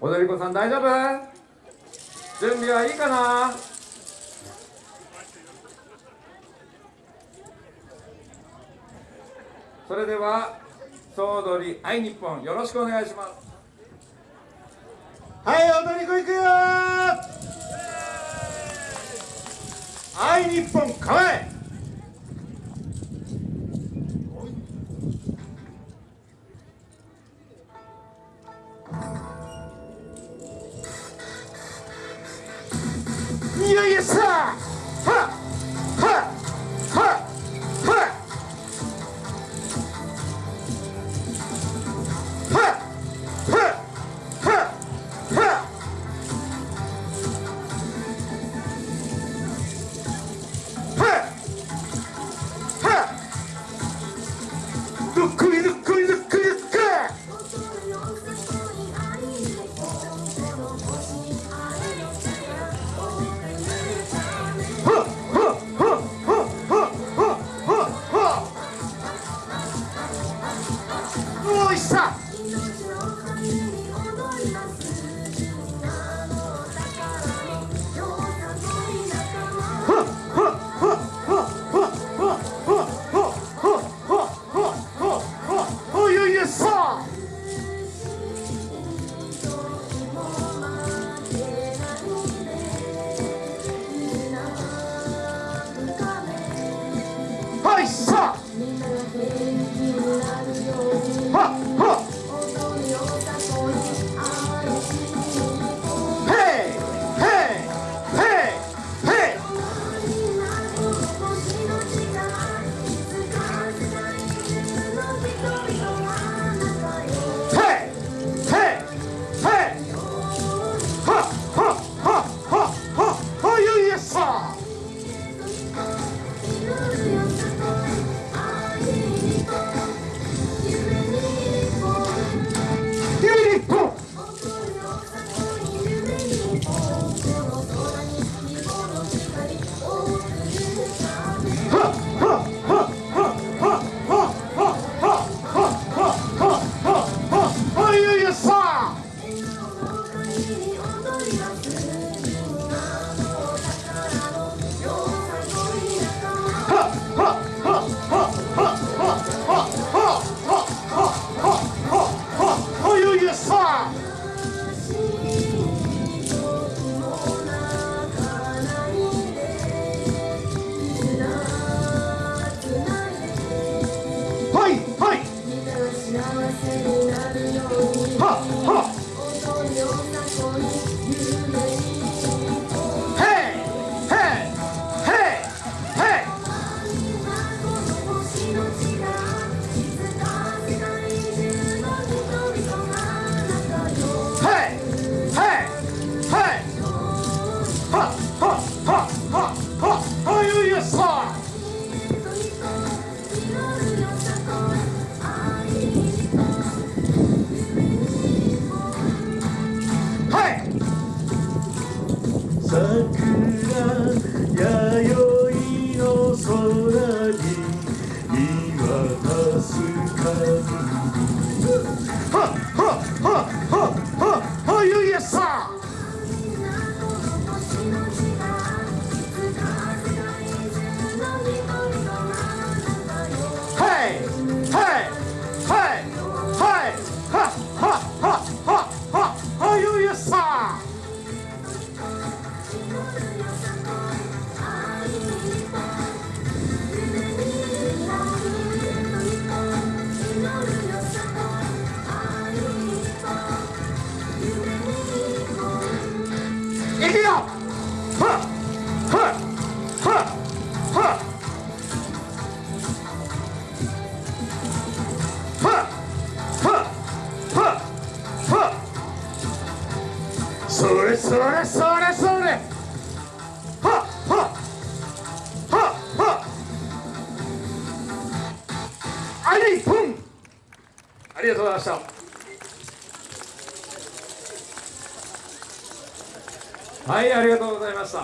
踊り子さん大丈夫？準備はいいかな？それでは総踊り愛日本よろしくお願いします。はい踊り子いくよおいしさはっはあ れそれそれそれ。はっはは。はありぽんありがとうございました。はいありがとうございました。